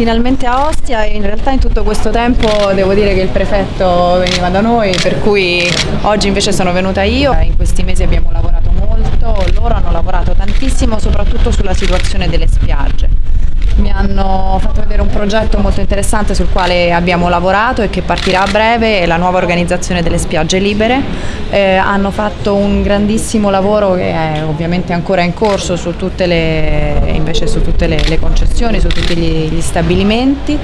finalmente a Ostia e in realtà in tutto questo tempo devo dire che il prefetto veniva da noi per cui oggi invece sono venuta io. In questi mesi abbiamo lavorato molto, loro hanno lavorato tantissimo soprattutto sulla situazione delle spiagge mi hanno fatto vedere un progetto molto interessante sul quale abbiamo lavorato e che partirà a breve, la nuova organizzazione delle spiagge libere. Eh, hanno fatto un grandissimo lavoro che è ovviamente ancora in corso su tutte le, su tutte le, le concessioni, su tutti gli, gli, stabilimenti.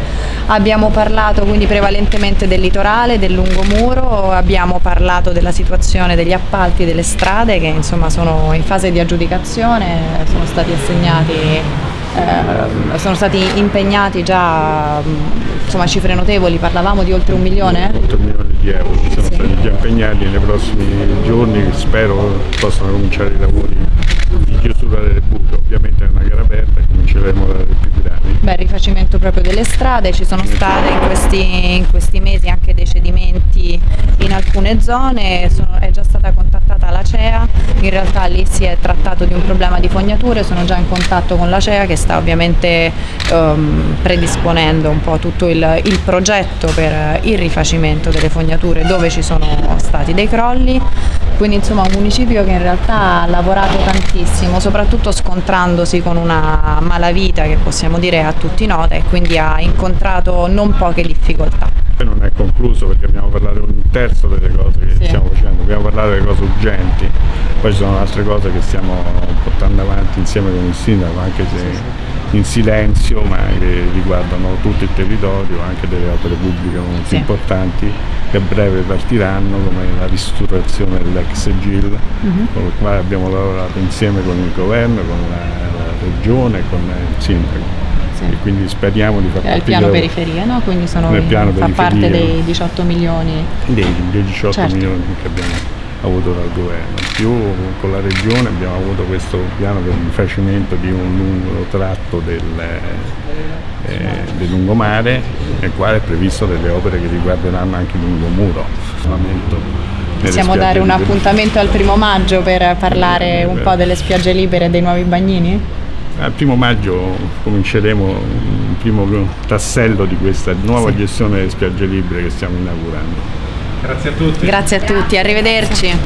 Abbiamo parlato quindi prevalentemente del litorale, del lungomuro, abbiamo parlato della situazione degli appalti delle strade che insomma sono in fase di aggiudicazione, sono stati assegnati eh, sono stati impegnati già insomma, cifre notevoli, parlavamo di oltre un milione? Oltre un milione di euro sono sì. stati già impegnati nei prossimi giorni, spero possano cominciare i lavori di chiusura delle buche, ovviamente è una gara aperta e cominceremo dalle più grandi. Beh, il rifacimento proprio delle strade, ci sono state in questi, in questi mesi anche dei cedimenti in alcune zone, sono, è già stata contattata la CEA, in realtà lì si è trattato di un problema di fognature, sono già in contatto con la CEA che sta ovviamente um, predisponendo un po' tutto il, il progetto per il rifacimento delle fognature dove ci sono stati dei crolli, quindi insomma un municipio che in realtà ha lavorato tantissimo, soprattutto scontrandosi con una malavita che possiamo dire a tutti nota e quindi ha incontrato non poche difficoltà. Non è concluso perché abbiamo parlato un terzo delle cose che sì. stiamo facendo, abbiamo parlato delle cose urgenti, poi ci sono altre cose che stiamo portando avanti insieme con il sindaco, anche se in silenzio, ma che riguardano tutto il territorio, anche delle opere pubbliche molto sì. importanti che a breve partiranno, come la ristrutturazione dell'ex GIL, uh mhm. -huh. con il quale abbiamo lavorato insieme con il governo, con la, la regione, con il sindaco sì. e quindi speriamo di far parte... Il piano periferia, no? Quindi sono, fa periferia, parte dei 18 milioni? Dei, dei 18 certo. milioni che abbiamo avuto dal governo, più con la regione abbiamo avuto questo piano per il rifacimento di un lungo tratto del, eh, del lungomare nel quale è previsto delle opere che riguarderanno anche il lungomuro. Possiamo dare un appuntamento al primo maggio per parlare un po' delle spiagge libere e dei nuovi bagnini? Al primo maggio cominceremo il primo tassello di questa nuova sì. gestione delle spiagge libere che stiamo inaugurando. Grazie a tutti. Grazie a tutti, arrivederci.